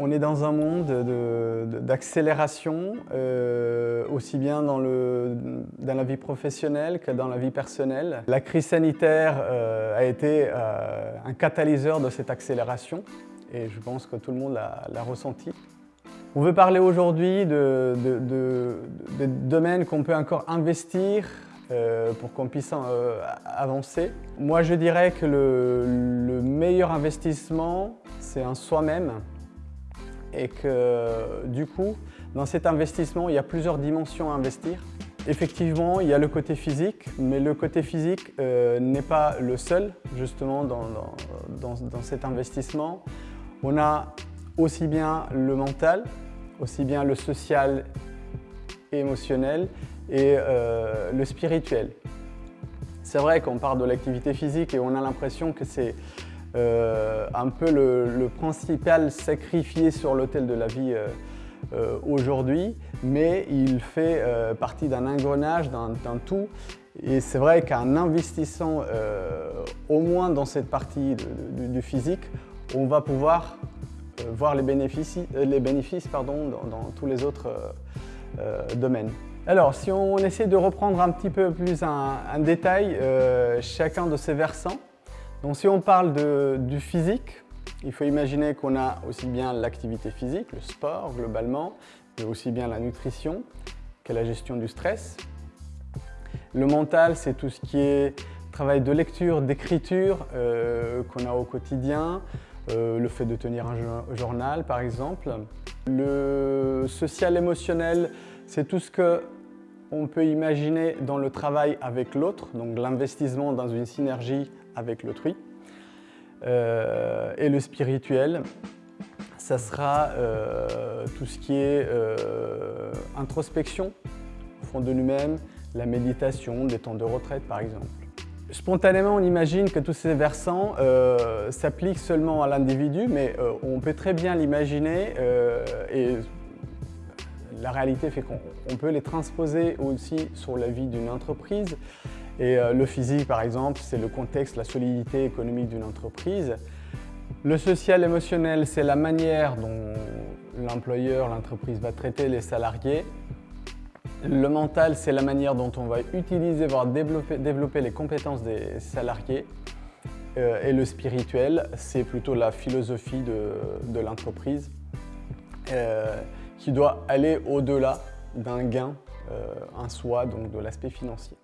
On est dans un monde d'accélération, euh, aussi bien dans, le, dans, la vie professionnelle que dans la vie personnelle. La crise sanitaire euh, a été euh, un catalyseur de cette accélération et je pense que tout le monde l'a ressenti. On veut parler aujourd'hui de, de domaines qu'on peut encore investir, pour qu'on puisse avancer. Moi, je dirais que le, le meilleur investissement, c'est en soi-même et que du coup, dans cet investissement, il y a plusieurs dimensions à investir. Effectivement, il y a le côté physique, mais le côté physique euh, n'est pas le seul justement dans, dans, cet investissement. On a aussi bien le mental, aussi bien le social et émotionnel et euh, le spirituel. C'est vrai qu'on parle de l'activité physique et on a l'impression que c'est euh, un peu le, principal sacrifié sur l'autel de la vie euh, aujourd'hui, mais il fait partie d'un engrenage, d'un tout. Et c'est vrai qu'en investissant au moins dans cette partie du physique, on va pouvoir voir les bénéfices, les bénéfices pardon, dans, tous les autres domaines. Alors, si on essaie de reprendre un petit peu plus en détail chacun de ces versants, donc si on parle du physique, il faut imaginer qu'on a aussi bien l'activité physique, le sport globalement, mais aussi bien la nutrition que la gestion du stress. Le mental, c'est tout ce qui est travail de lecture, d'écriture euh, qu'on a au quotidien, euh, le fait de tenir un journal par exemple. Le social émotionnel, c'est tout ce que on peut imaginer dans le travail avec l'autre, donc l'investissement dans une synergie avec l'autrui. Euh, et le spirituel, ça sera euh, tout ce qui est euh, introspection au fond de nous-mêmes, la méditation, des temps de retraite par exemple. Spontanément, on imagine que tous ces versants s'appliquent seulement à l'individu, mais on peut très bien l'imaginer et la réalité fait qu'on peut les transposer aussi sur la vie d'une entreprise. Et euh, le physique, par exemple, c'est le contexte, la solidité économique d'une entreprise. Le social émotionnel, c'est la manière dont l'employeur, l'entreprise va traiter les salariés. Le mental, c'est la manière dont on va utiliser, voire développer, les compétences des salariés. Euh, et le spirituel, c'est plutôt la philosophie de, l'entreprise euh, qui doit aller au-delà d'un gain en soi, donc de l'aspect financier.